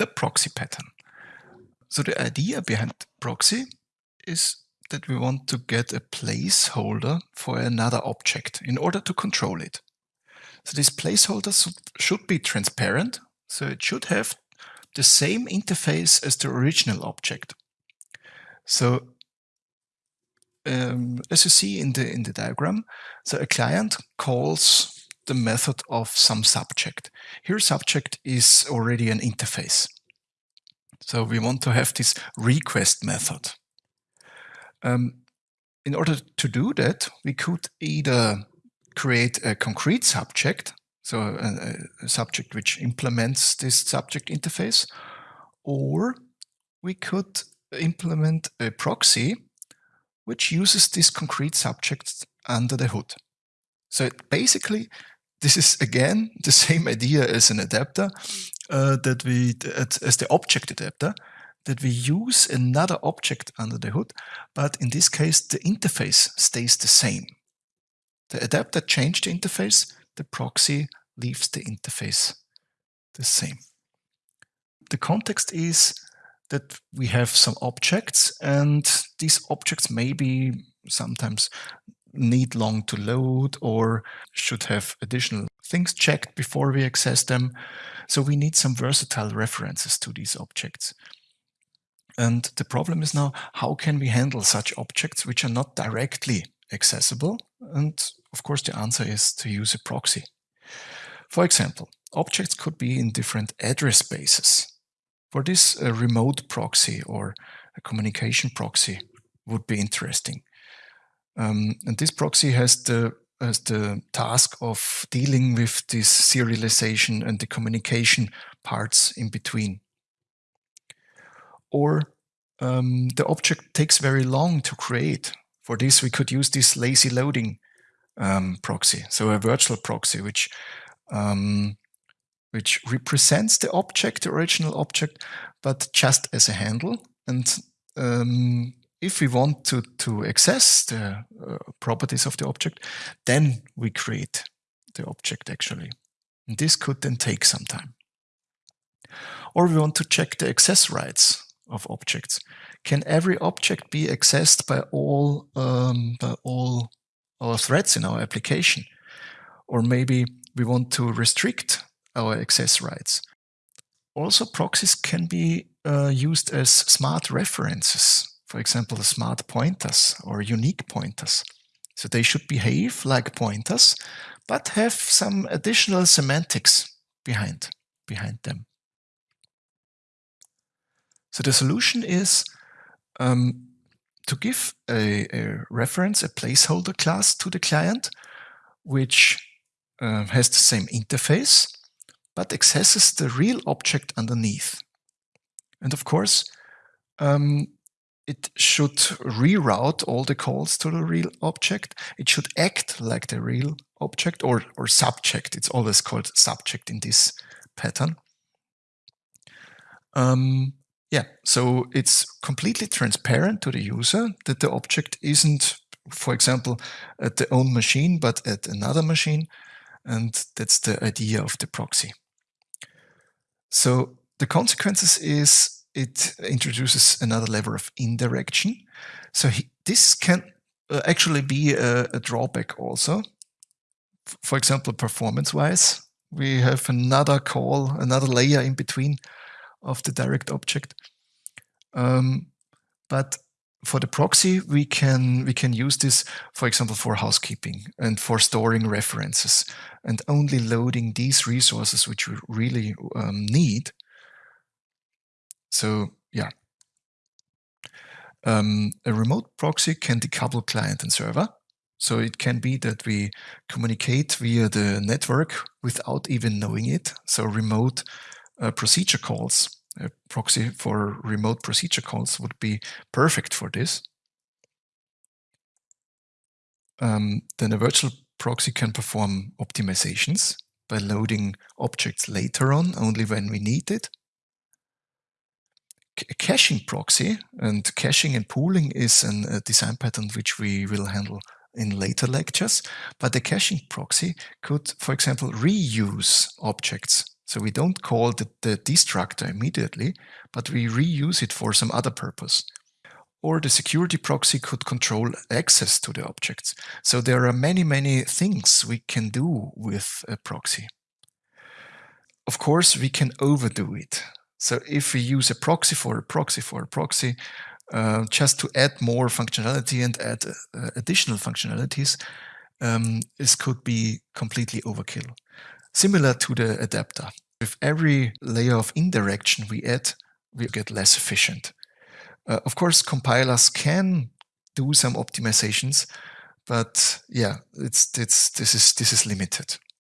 the proxy pattern. So the idea behind proxy is that we want to get a placeholder for another object in order to control it. So this placeholder should be transparent, so it should have the same interface as the original object. So um, as you see in the in the diagram, so a client calls the method of some subject. Here subject is already an interface. So we want to have this request method. Um, in order to do that, we could either create a concrete subject, so a, a subject which implements this subject interface, or we could implement a proxy which uses this concrete subject under the hood. So it basically, this is again the same idea as an adapter uh, that we as the object adapter that we use another object under the hood, but in this case the interface stays the same. The adapter changed the interface, the proxy leaves the interface the same. The context is that we have some objects and these objects maybe sometimes need long to load or should have additional things checked before we access them. So we need some versatile references to these objects. And the problem is now, how can we handle such objects which are not directly accessible? And of course, the answer is to use a proxy. For example, objects could be in different address spaces. For this, a remote proxy or a communication proxy would be interesting. Um, and this proxy has the has the task of dealing with this serialization and the communication parts in between. Or um, the object takes very long to create. For this, we could use this lazy loading um, proxy, so a virtual proxy, which um, which represents the object, the original object, but just as a handle. And um, if we want to, to access the uh, properties of the object, then we create the object actually. And this could then take some time. Or we want to check the access rights of objects. Can every object be accessed by all, um, by all our threads in our application? Or maybe we want to restrict our access rights. Also, proxies can be uh, used as smart references, for example, smart pointers or unique pointers. So they should behave like pointers, but have some additional semantics behind, behind them. So the solution is um, to give a, a, reference, a placeholder class to the client, which uh, has the same interface, but accesses the real object underneath. And of course, um, it should reroute all the calls to the real object. It should act like the real object or, or subject. It's always called subject in this pattern. Um, yeah, so it's completely transparent to the user that the object isn't, for example, at the own machine, but at another machine. And that's the idea of the proxy. So the consequences is it introduces another level of indirection. So he, this can uh, actually be a, a drawback also. F for example, performance-wise, we have another call, another layer in between of the direct object. Um, but for the proxy, we can we can use this, for example, for housekeeping and for storing references and only loading these resources which we really um, need. So yeah, um, a remote proxy can decouple client and server. So it can be that we communicate via the network without even knowing it. So remote uh, procedure calls a proxy for remote procedure calls would be perfect for this. Um, then a virtual proxy can perform optimizations by loading objects later on, only when we need it. A caching proxy, and caching and pooling is an, a design pattern which we will handle in later lectures, but the caching proxy could, for example, reuse objects So we don't call the, the destructor immediately, but we reuse it for some other purpose. Or the security proxy could control access to the objects. So there are many, many things we can do with a proxy. Of course, we can overdo it. So if we use a proxy for a proxy for a proxy, uh, just to add more functionality and add uh, additional functionalities, um, this could be completely overkill. Similar to the adapter. With every layer of indirection we add, we get less efficient. Uh, of course, compilers can do some optimizations, but yeah, it's, it's, this, is, this is limited.